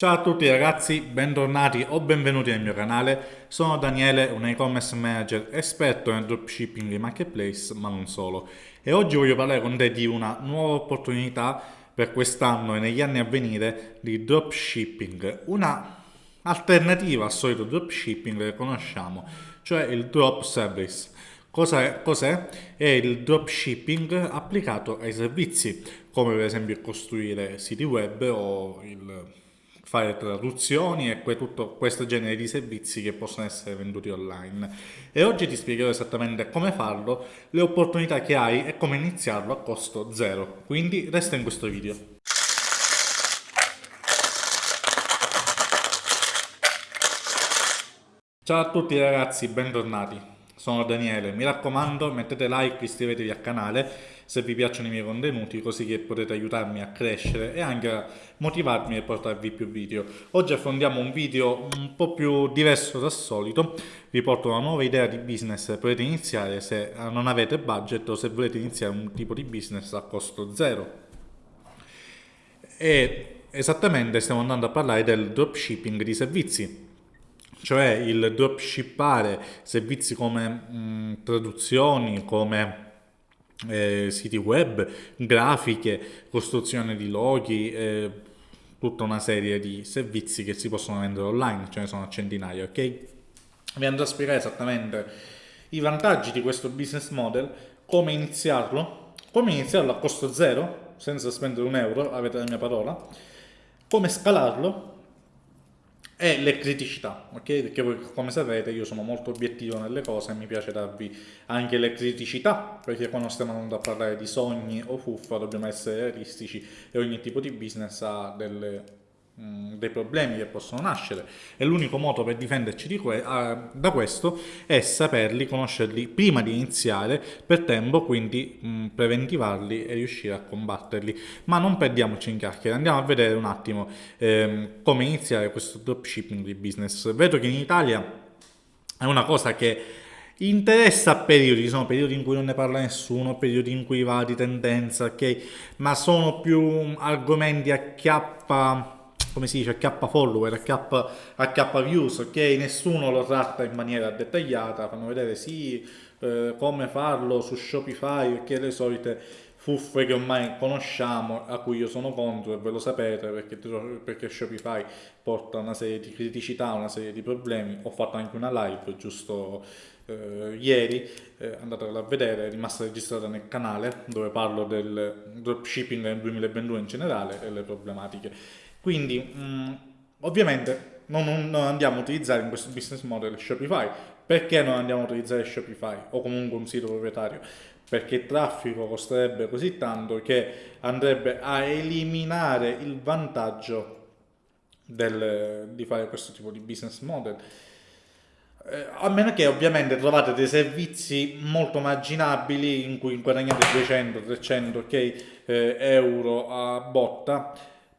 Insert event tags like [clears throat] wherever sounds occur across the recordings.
Ciao a tutti ragazzi, bentornati o benvenuti nel mio canale. Sono Daniele, un e-commerce manager esperto nel dropshipping e marketplace, ma non solo. E oggi voglio parlare con te di una nuova opportunità per quest'anno e negli anni a venire di dropshipping. Una alternativa al solito dropshipping che conosciamo, cioè il drop service. Cos'è? Cos'è? È il dropshipping applicato ai servizi, come per esempio costruire siti web o il fare traduzioni e tutto questo genere di servizi che possono essere venduti online. E oggi ti spiegherò esattamente come farlo, le opportunità che hai e come iniziarlo a costo zero. Quindi resta in questo video. Ciao a tutti ragazzi, bentornati sono Daniele, mi raccomando mettete like, iscrivetevi al canale se vi piacciono i miei contenuti così che potete aiutarmi a crescere e anche a motivarmi a portarvi più video. Oggi affrontiamo un video un po' più diverso dal solito, vi porto una nuova idea di business potete iniziare se non avete budget o se volete iniziare un tipo di business a costo zero. E esattamente stiamo andando a parlare del dropshipping di servizi cioè il dropshippare servizi come mh, traduzioni, come eh, siti web, grafiche, costruzione di loghi, eh, tutta una serie di servizi che si possono vendere online, ce ne sono centinaia, ok? Vi andrò a spiegare esattamente i vantaggi di questo business model, come iniziarlo, come iniziarlo a costo zero, senza spendere un euro, avete la mia parola, come scalarlo e le criticità, ok? Perché voi come sapete io sono molto obiettivo nelle cose e mi piace darvi anche le criticità, perché quando stiamo andando a parlare di sogni o fuffa dobbiamo essere realistici e ogni tipo di business ha delle Mm, dei problemi che possono nascere e l'unico modo per difenderci que uh, da questo è saperli, conoscerli prima di iniziare per tempo, quindi mh, mm, preventivarli e riuscire a combatterli. Ma non perdiamoci in chiacchiere, andiamo a vedere un attimo ehm, come iniziare questo dropshipping di business. Vedo che in Italia è una cosa che interessa a periodi, sono periodi in cui non ne parla nessuno, periodi in cui va di tendenza, ok? Ma sono più argomenti a chiappa come si dice, K follower, K, K views, ok? Nessuno lo tratta in maniera dettagliata, fanno vedere sì, eh, come farlo su Shopify, ok? Le solite fuffe che ormai conosciamo, a cui io sono contro e ve lo sapete perché, perché Shopify porta una serie di criticità, una serie di problemi. Ho fatto anche una live giusto eh, ieri, eh, andatela a vedere, è rimasta registrata nel canale dove parlo del dropshipping nel 2022 in generale e le problematiche. Quindi mh, mm, ovviamente non, non, andiamo a utilizzare in questo business model Shopify. Perché non andiamo a utilizzare Shopify o comunque un sito proprietario? Perché il traffico costerebbe così tanto che andrebbe a eliminare il vantaggio del, di fare questo tipo di business model. Eh, a meno che ovviamente trovate dei servizi molto marginabili in cui guadagnate 200, 300 okay, eh, euro a botta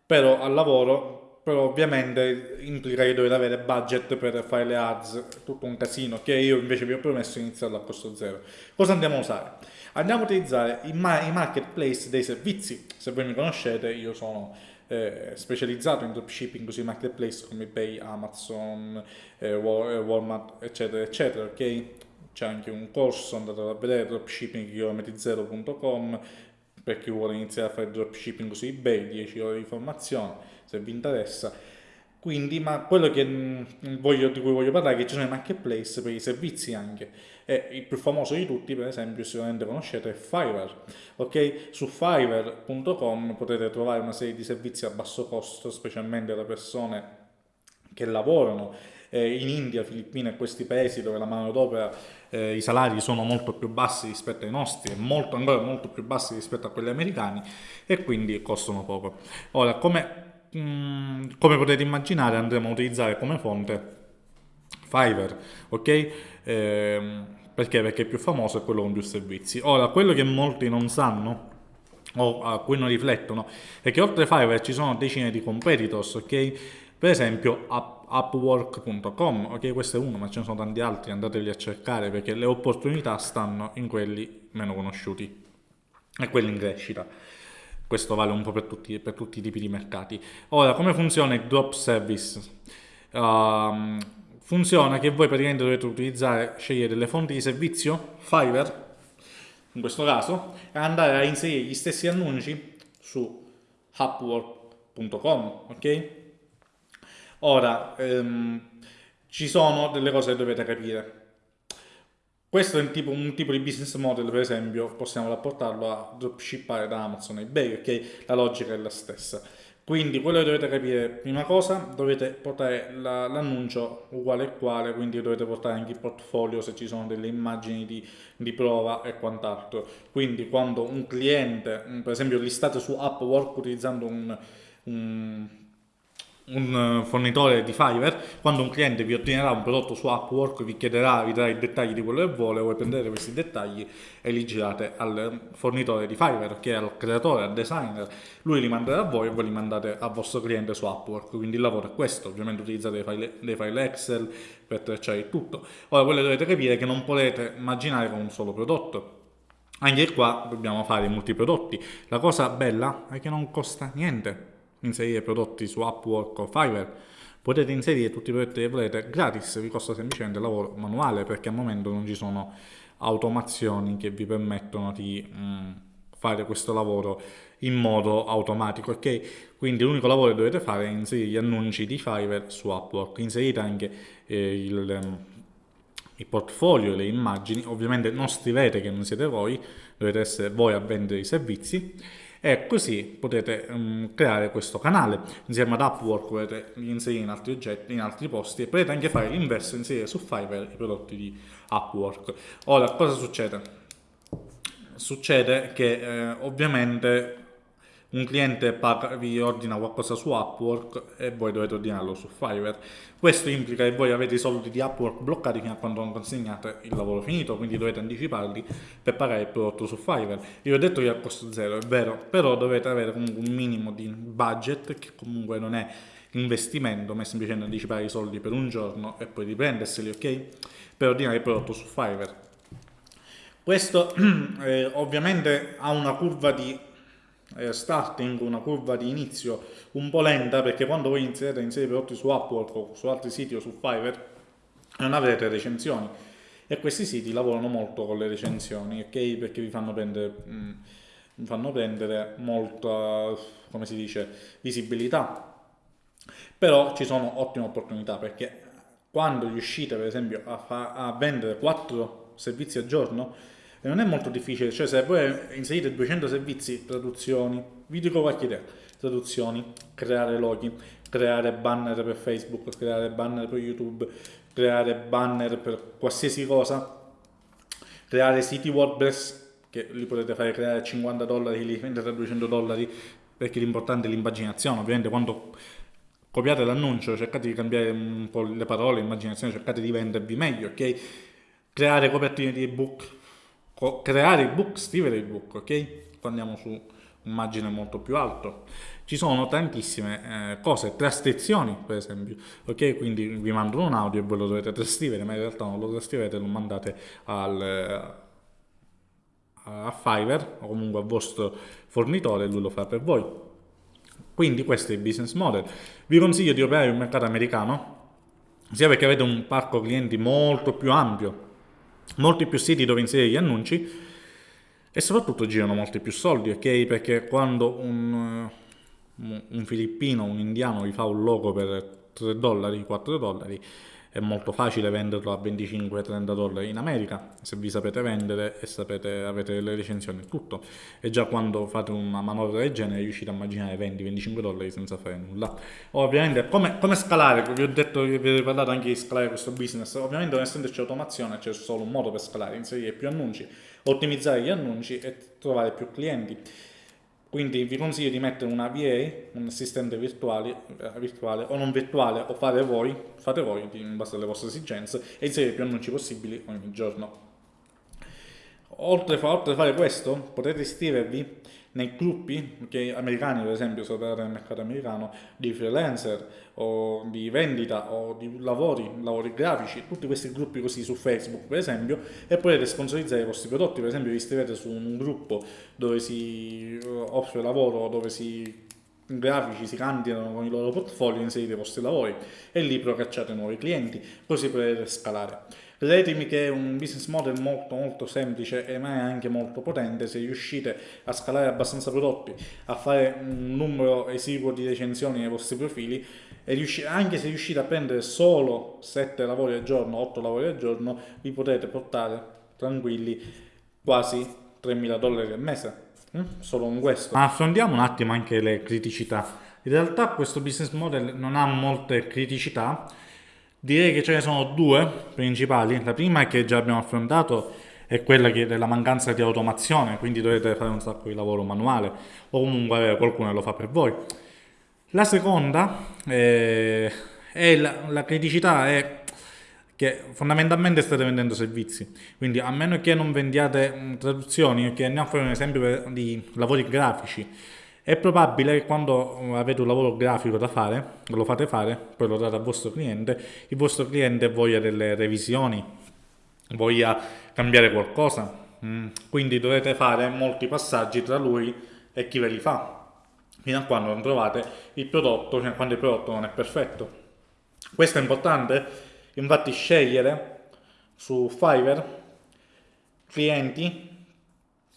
però al lavoro però ovviamente implica che dovete avere budget per fare le ads, tutto un casino che io invece vi ho promesso iniziarlo a costo zero. Cosa andiamo a usare? Andiamo a utilizzare i, ma i marketplace dei servizi, se voi mi conoscete io sono eh, specializzato in dropshipping sui marketplace come eBay, Amazon, eh, Walmart eccetera eccetera, ok? C'è anche un corso, andate a vedere dropshipping.com per chi vuole iniziare a fare dropshipping su eBay, 10 ore di formazione, se vi interessa. Quindi, ma quello che mm, voglio, di cui voglio parlare è che ci sono i marketplace per i servizi anche. E il più famoso di tutti, per esempio, sicuramente conoscete, è Fiverr. Ok? Su fiverr.com potete trovare una serie di servizi a basso costo, specialmente da persone che lavorano eh, in India, Filippine e questi paesi dove la manodopera, eh, i salari sono molto più bassi rispetto ai nostri, molto, ancora molto più bassi rispetto a quelli americani e quindi costano poco. Ora, come, mh, mm, come potete immaginare andremo a utilizzare come fonte Fiverr, ok? Eh, perché? Perché è più famoso e quello con più servizi. Ora, quello che molti non sanno o a cui non riflettono è che oltre Fiverr ci sono decine di competitors, ok? Per esempio upwork.com, ok questo è uno ma ce ne sono tanti altri, andatevi a cercare perché le opportunità stanno in quelli meno conosciuti e quelli in crescita. questo vale un po' per tutti, per tutti i tipi di mercati. Ora, come funziona il drop service? Uh, funziona che voi praticamente dovete utilizzare, scegliere delle fonti di servizio, Fiverr, in questo caso, e andare a inserire gli stessi annunci su upwork.com, ok? Ora, ehm, ci sono delle cose che dovete capire. Questo è un tipo, un tipo, di business model, per esempio, possiamo rapportarlo a dropshippare da Amazon e eBay, ok? La logica è la stessa. Quindi quello che dovete capire, prima cosa, dovete portare l'annuncio uguale e quale, quindi dovete portare anche il portfolio se ci sono delle immagini di, di prova e quant'altro. Quindi quando un cliente, per esempio listate su Upwork utilizzando un, un un eh, fornitore di Fiverr, quando un cliente vi ordinerà un prodotto su Upwork, vi chiederà, vi darà i dettagli di quello che vuole, voi prendete questi dettagli e li girate al fornitore di Fiverr, che è al creatore, al designer, lui li manderà a voi e voi li mandate al vostro cliente su Upwork, quindi il lavoro è questo, ovviamente utilizzate dei file, dei file Excel per tracciare il tutto. Ora quello dovete capire che non potete immaginare con un solo prodotto, anche qua dobbiamo fare multiprodotti. La cosa bella è che non costa niente inserire prodotti su Upwork o Fiverr, potete inserire tutti i prodotti che volete gratis, vi costa semplicemente il lavoro manuale perché al momento non ci sono automazioni che vi permettono di mh, mm, fare questo lavoro in modo automatico, ok? Quindi l'unico lavoro che dovete fare è inserire gli annunci di Fiverr su Upwork, inserite anche eh, il, ehm, il portfolio le immagini, ovviamente non scrivete che non siete voi, dovete essere voi a vendere i servizi e così potete um, creare questo canale insieme ad Upwork potete inserire in altri oggetti in altri posti e potete anche fare l'inverso inserire su Fiverr i prodotti di Upwork ora cosa succede? succede che eh, ovviamente un cliente paga, vi ordina qualcosa su Upwork e voi dovete ordinarlo su Fiverr. Questo implica che voi avete i soldi di Upwork bloccati fino a quando non consegnate il lavoro finito, quindi dovete anticiparli per pagare il prodotto su Fiverr. Io ho detto che è a costo zero, è vero, però dovete avere comunque un minimo di budget che comunque non è investimento, ma è semplicemente anticipare i soldi per un giorno e poi riprenderseli, ok? Per ordinare il prodotto su Fiverr. Questo [clears throat] eh, ovviamente ha una curva di eh, starting, una curva di inizio un po' lenta perché quando voi iniziate a prodotti su Upwork o su altri siti o su Fiverr non avrete recensioni e questi siti lavorano molto con le recensioni, ok? Perché vi fanno prendere, mh, mm, fanno prendere molta, come si dice, visibilità. Però ci sono ottime opportunità perché quando riuscite per esempio a, a vendere 4 servizi al giorno e non è molto difficile, cioè se voi inserite 200 servizi, traduzioni, vi dico qualche idea, traduzioni, creare loghi, creare banner per Facebook, creare banner per YouTube, creare banner per qualsiasi cosa, creare siti WordPress, che li potete fare creare a 50 dollari, li vendete a 200 dollari, perché l'importante è l'immaginazione, ovviamente quando copiate l'annuncio cercate di cambiare un po' le parole, l'immaginazione, cercate di vendervi meglio, ok? Creare copertine di ebook, creare il book, scrivere il book, ok? Andiamo su un margine molto più alto. Ci sono tantissime eh, cose, trascrizioni per esempio, ok? Quindi vi mandano un audio e voi lo dovete trascrivere, ma in realtà non lo trascrivete, lo mandate al, eh, a Fiverr o comunque al vostro fornitore e lui lo fa per voi. Quindi questo è il business model. Vi consiglio di operare un mercato americano, sia perché avete un parco clienti molto più ampio molti più siti dove inserire gli annunci e soprattutto girano molti più soldi, ok? Perché quando un, eh, un filippino, un indiano vi fa un logo per 3 dollari, 4 dollari, è molto facile venderlo a 25-30 dollari in America se vi sapete vendere e sapete, avete le recensioni e tutto. E già quando fate una manovra del genere riuscite a immaginare 20-25 dollari senza fare nulla. Ovviamente come, come scalare? Vi ho detto vi ho parlato anche di scalare questo business. Ovviamente non essendoci automazione c'è solo un modo per scalare inserire più annunci ottimizzare gli annunci e trovare più clienti quindi vi consiglio di mettere una VA, un assistente virtuale, eh, virtuale o non virtuale o fate voi, fate voi in base alle vostre esigenze e inserire più annunci possibili ogni giorno. Oltre, oltre a fare questo potete iscrivervi nei gruppi che americani, per esempio, se operate nel mercato americano, di freelancer o di vendita o di lavori, lavori grafici, tutti questi gruppi così su Facebook, per esempio, e potete sponsorizzare i vostri prodotti, per esempio vi iscrivete su un gruppo dove si eh, offre lavoro, dove si grafici si candidano con i loro portfolio, inserite i vostri lavori e lì procacciate nuovi clienti, così potete scalare. Credetemi che è un business model molto molto semplice e ma è anche molto potente se riuscite a scalare abbastanza prodotti, a fare un numero esiguo di recensioni nei vostri profili e anche se riuscite a prendere solo 7 lavori al giorno, 8 lavori al giorno, vi potete portare tranquilli quasi 3.000 dollari al mese Mm? solo con questo. Ma affrontiamo un attimo anche le criticità. In realtà questo business model non ha molte criticità, direi che ce ne sono due principali. La prima che già abbiamo affrontato è quella della mancanza di automazione, quindi dovete fare un sacco di lavoro manuale o comunque qualcuno lo fa per voi. La seconda è, è la, la criticità è che fondamentalmente state vendendo servizi. Quindi a meno che non vendiate traduzioni, che andiamo a fare un esempio di lavori grafici, è probabile che quando avete un lavoro grafico da fare, lo fate fare, poi lo date al vostro cliente, il vostro cliente voglia delle revisioni, voglia cambiare qualcosa, mm. quindi dovete fare molti passaggi tra lui e chi ve li fa, fino a quando non trovate il prodotto, fino a quando il prodotto non è perfetto. Questo è importante Infatti scegliere su Fiverr clienti,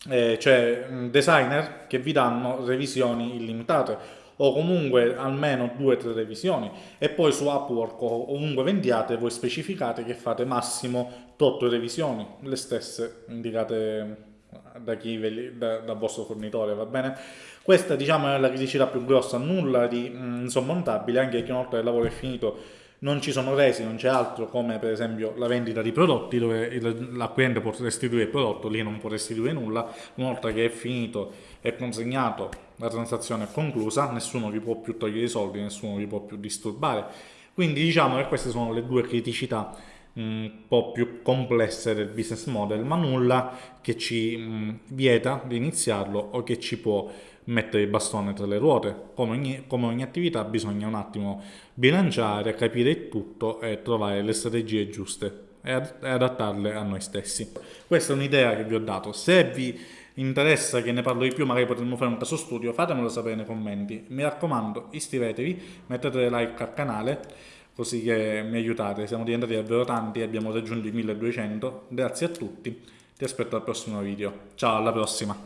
eh, cioè designer che vi danno revisioni illimitate o comunque almeno due o tre revisioni e poi su Upwork o ovunque vendiate voi specificate che fate massimo 8 revisioni, le stesse indicate da chi ve, da, dal vostro fornitore, va bene? Questa diciamo è la criticità più grossa, nulla di mh, insormontabile, anche che una volta il lavoro è finito non ci sono resi, non c'è altro come per esempio la vendita di prodotti dove l'acquirente può restituire il prodotto, lì non può restituire nulla, una volta che è finito e consegnato la transazione è conclusa, nessuno vi può più togliere i soldi, nessuno vi può più disturbare. Quindi diciamo che queste sono le due criticità un po' più complesse del business model, ma nulla che ci mh, vieta di iniziarlo o che ci può mettere il bastone tra le ruote. Come ogni, come ogni attività bisogna un attimo bilanciare, capire il tutto e trovare le strategie giuste e adattarle a noi stessi. Questa è un'idea che vi ho dato. Se vi interessa che ne parlo di più, magari potremmo fare un caso studio, fatemelo sapere nei commenti. Mi raccomando, iscrivetevi, mettete like al canale così che mi aiutate. Siamo diventati davvero tanti e abbiamo raggiunto i 1200. Grazie a tutti, ti aspetto al prossimo video. Ciao, alla prossima!